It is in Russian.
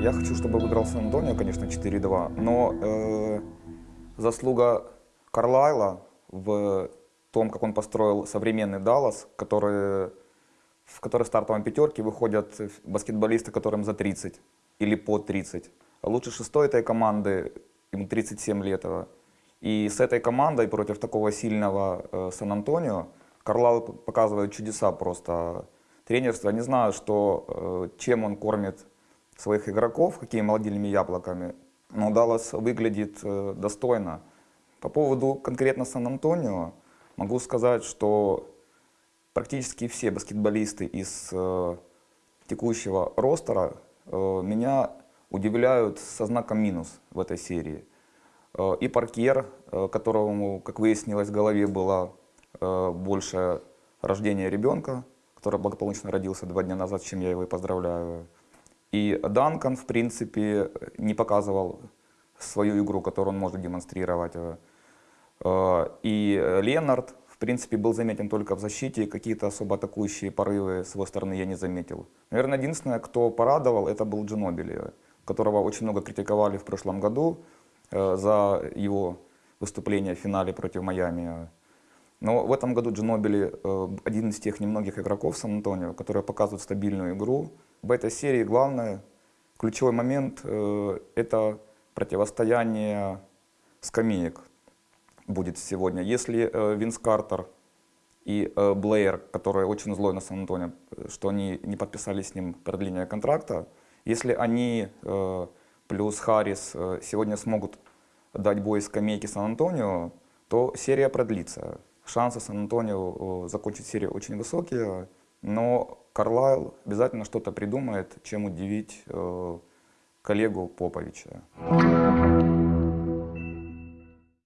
Я хочу, чтобы выиграл Сан-Антонио, конечно, 4-2, но э, заслуга Карлайла в том, как он построил современный Даллас, который, в который стартовом пятерке выходят баскетболисты, которым за 30 или по 30. А лучше шестой этой команды, ему 37 лет. И с этой командой против такого сильного э, Сан-Антонио Карлайл показывает чудеса просто тренерства. Не знаю, что, э, чем он кормит своих игроков, какими молодильными яблоками, но Даллас выглядит э, достойно. По поводу конкретно Сан-Антонио, могу сказать, что практически все баскетболисты из э, текущего ростера э, меня удивляют со знаком минус в этой серии. И Паркер, которому, как выяснилось, в голове было больше рождения ребенка, который благополучно родился два дня назад, чем я его и поздравляю. И Данкан, в принципе, не показывал свою игру, которую он может демонстрировать. И Ленард, в принципе, был заметен только в защите, какие-то особо атакующие порывы с его стороны я не заметил. Наверное, единственное, кто порадовал, это был Джинобили, которого очень много критиковали в прошлом году за его выступление в финале против Майами. Но в этом году Джинобили э, один из тех немногих игроков Сан-Антонио, которые показывают стабильную игру. В этой серии главное, ключевой момент э, – это противостояние скамеек будет сегодня. Если э, Винс Картер и Блэйр, который очень злой на Сан-Антонио, что они не подписали с ним продление контракта, если они плюс Харрис сегодня смогут дать бой скамейке Сан-Антонио, то серия продлится шансы Сан-Антонио закончить серию очень высокие, но Карлайл обязательно что-то придумает, чем удивить э, коллегу Поповича.